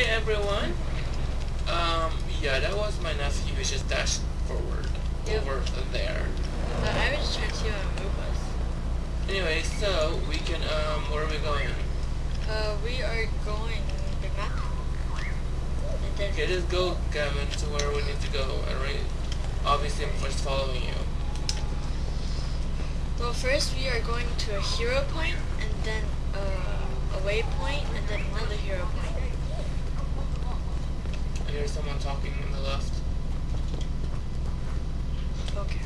Hey everyone. Um, yeah, that was my nephew. He just dashed forward Yep. over there. Uh, I was just trying to see how to move us. Anyway, so we can um, where are we going? Uh, we are going big map. And then Okay, just go, Gavin, to where we need to go. Alright. Obviously, I'm first following you. Well, first we are going to a hero point, and then uh, a waypoint, and then another hero point. I hear someone talking on the left. Okay.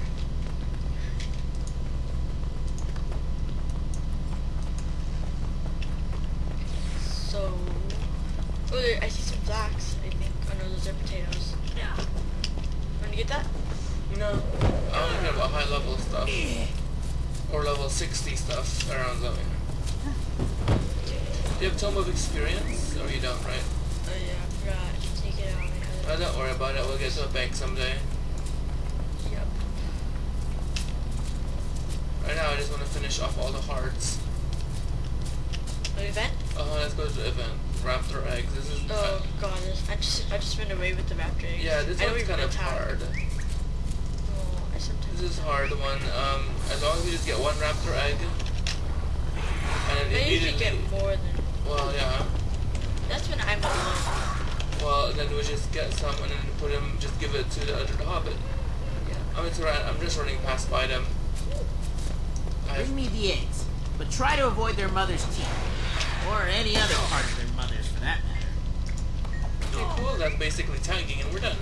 So, oh, there, I see some flax. I think. Oh no, those are potatoes. Yeah. Want to get that? No, I only care about high level stuff. Or level 60 stuff around Zoe. Do you have Tome of Experience? Or you don't, right? Oh yeah, I forgot to take it out. of my other- don't worry about it, we'll get to a bank someday. Yep. Right now, I just want to finish off all the hearts. Event? Uh, let's go to the event. Raptor eggs. This is Oh god, this, I just I just ran away with the raptor. eggs. yeah, this I one's kind of hard. Oh, I sometimes. This is hard one. Um, as long as you just get one raptor egg, and then usually get more than. Well, yeah. That's when I'm alone. Well, then we just get some and then put them. Just give it to the other hobbit. Yeah. I'm it's alright. I'm just running past by them. I Bring me the eggs, but try to avoid their mother's teeth. Or any other part of their mother's, for that matter. Okay, cool. That's basically tagging, and we're done.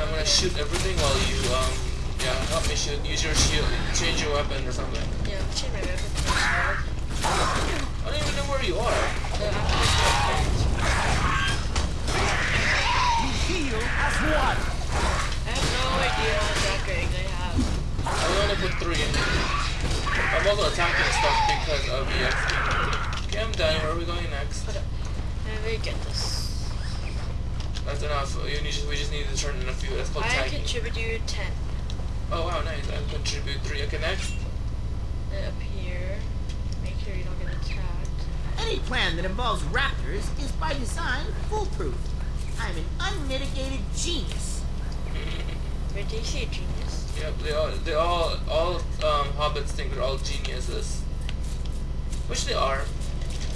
I'm gonna shoot everything while you um yeah help me shoot. Use your shield. Change your weapon or something. Yeah, I'm my weapon to my sword. I don't even know where you are. So You heal as one. I have no idea how much raptor eggs I have. I only put three in. I'm also attacking stuff because of EXP. Okay, I'm done. Where are we going next? Hold up. Let me get this. That's enough. You need, we just need to turn in a few. That's called I tagging. contributed 10. Oh wow, nice. I contribute three. Okay, next. Up here. Make sure you don't get attacked. Any plan that involves raptors is by design foolproof. I'm an unmitigated genius. Wait, do you see a genius? Yep, they all, they all, all um, hobbits think they're all geniuses, which they are.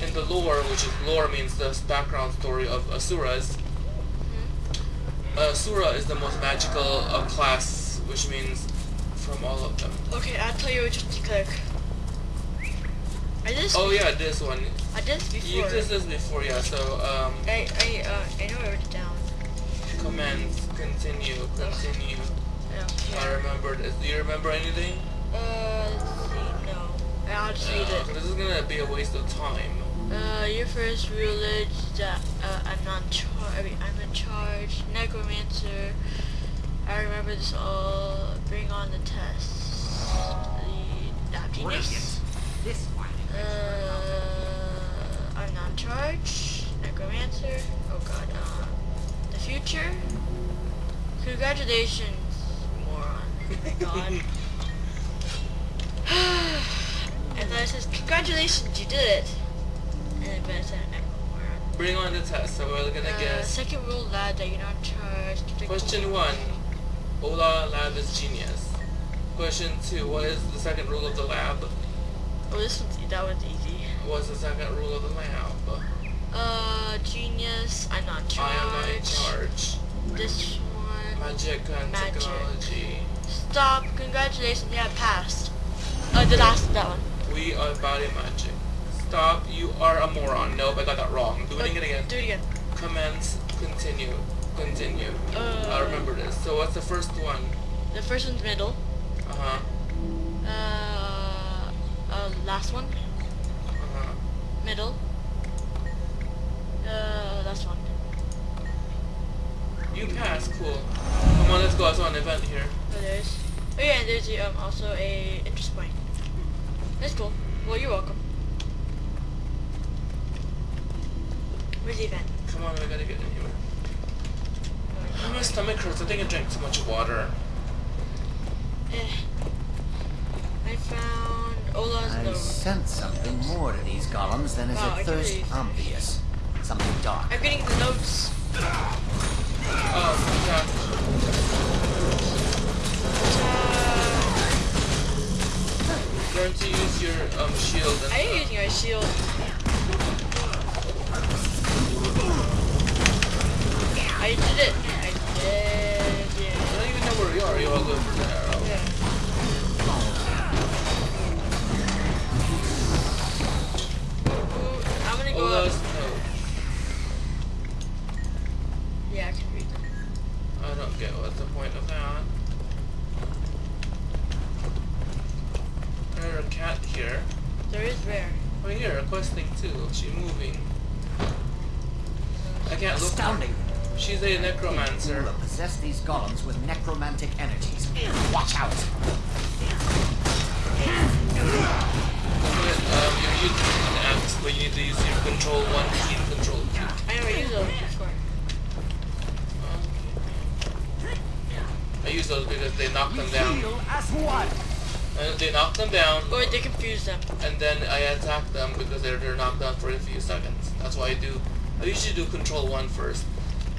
In the lore, which is lore means the background story of asuras. Hmm? Asura is the most magical uh, class, which means from all of them. Okay, I'll tell you which one to click. I did this Oh yeah, this one. I did this You before. did this before, yeah. So um, I, I, uh, I know I wrote it down. commands, continue, continue. I don't I care. remember this. Do you remember anything? Uh, let's see, no. I'll just read Uh, it. this is gonna be a waste of time. Uh, your first rule is that uh, I'm not char- I mean, I'm in charge. Necromancer. I remember this all. Bring on the tests. The lab Brilliant. This one. Uh, I'm not charge. Necromancer. Oh god. Uh, the future. Congratulations, moron. God. and then it says, congratulations, you did it. And then it said, I'm a moron. Bring on the test. So we're gonna Uh, guess. second rule, lad, that you're not in charge. Keep it Question one. Ola lab is genius. Question two. What is the second rule of the lab? Oh, this one's, that one's easy. What's the second rule of the lab? Uh, genius, I'm not in charge. I am not in charge. This one. Magic and Magic. technology. Stop. Congratulations, yeah, passed. Uh, the last, that one. We are body magic. Stop. You are a moron. Nope, I got that wrong. Do it Uh, again. Do it again. Commence. Continue. Continue. Uh, I remember this. So what's the first one? The first one's middle. Uh huh. Uh, uh, last one, Uh middle. Uh, last one. You passed. Cool. Come on, let's go. I saw an event here. Oh, there's. Oh yeah, and there's um also a interest point. That's cool. Well, you're welcome. Where's the event? Come on, we gotta get in here. Oh, my stomach hurts. I think I drank too much water. Eh. I found Ola's I sense something more to these golems than is Wow, at can first obvious. Something dark, I I'm getting the notes. Oh, yeah. Uh, Learn to use your um shield and I am using my shield. I did it. I did it. I it. don't even know where you are. You all go for too. She's moving. I can't look. Astounding. She's a necromancer. Will possess these golems with necromantic energies. Watch out. But, um, you're using an axe, but you need to use your control one key and control two. I never used those before. I use those because they knock We them down. Heal as one. And they knock them down, Or they confuse them. and then I attack them because they're, they're knocked down for a few seconds. That's why I do. I usually do control one first.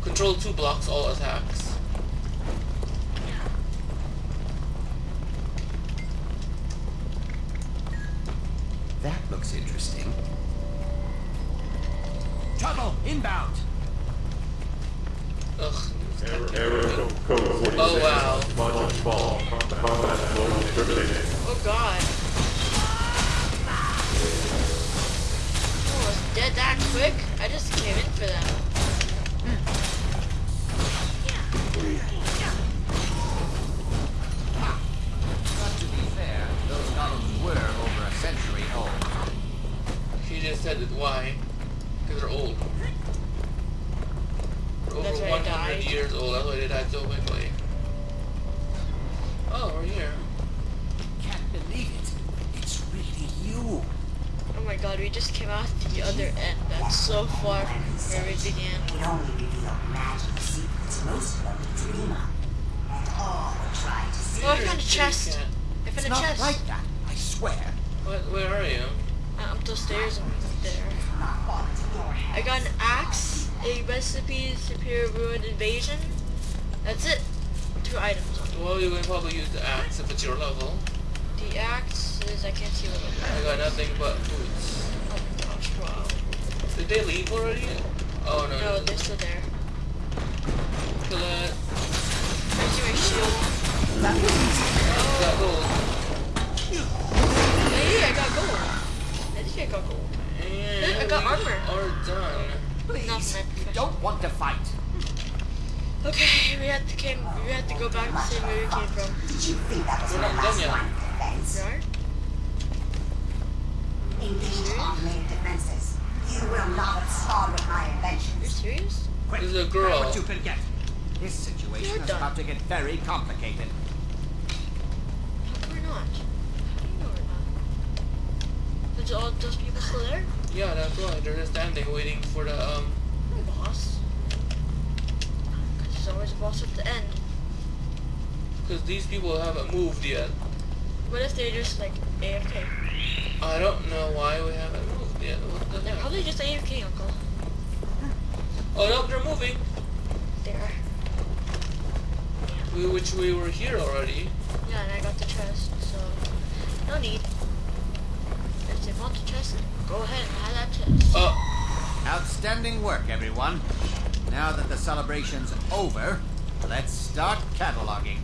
Control two blocks all attacks. That looks interesting. Trouble inbound. Ugh. Error code code 46. Oh wow. Module fall. Combat mode terminated. Oh god. Oh, it's dead that quick? I just came in for them. But to be fair, those golems were over a century old. She just said it. Why? Because they're old. They're over That's why they 100 died. years old. That's why they died so quickly. Oh, we're here. Can't believe it. It's really you. Oh my god, we just came out the other end. That's so far where we began. It only revealed magic secrets most of them dream. And all would try to see. Oh, I found a chest. cat. I It's found a not chest. like that, I swear. What, where are you? Uh, up those stairs over there. Not fall into your hands. I got an axe, a recipe, superior ruined invasion. That's it. Two items. Well, you can probably use the axe if it's your level. The axe is I can't see what it I got nothing but boots. Oh my gosh, wow. Did they leave already? Oh no. No, they're still there. Kill it. I see my shield. That was easy. Got gold. Hey, I got gold. I think I got gold. And I got we armor. Are done. Please, you don't want to fight. Hmm. Okay, we had to came. We had to go back to see where we came from. Did you think that was We're not done last yet. Line of defense? Right? Engage automated defenses. You will not respond with my You're serious? Quick, This is a girl. what you can get. This situation You're is done. about to get very complicated. How we're not? You know we're not? Is all those people still there? Yeah, that's why. They're just standing waiting for the um. Boss. Because there's always a boss at the end. Because these people haven't moved yet. What if they're just like AFK? I don't know why we haven't moved yet. What the They're probably just AFK, Uncle. Oh no, they're moving. There. We, which we were here already. Yeah, and I got the chest, so no need. If they want the chest, go ahead and have that chest. Oh, Outstanding work, everyone. Now that the celebration's over, let's start cataloging.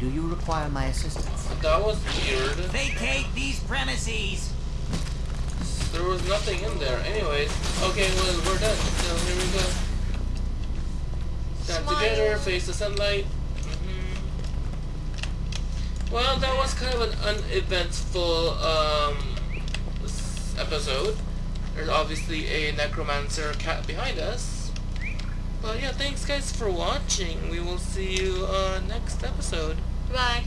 Do you require my assistance? that was weird. Vacate these premises! There was nothing in there. Anyways, okay, well we're done. So here we go. Stand Smile. together, face the sunlight. hmm Well, that was kind of an uneventful um, episode. There's obviously a necromancer cat behind us. But yeah, thanks guys for watching. We will see you uh, next episode. Bye.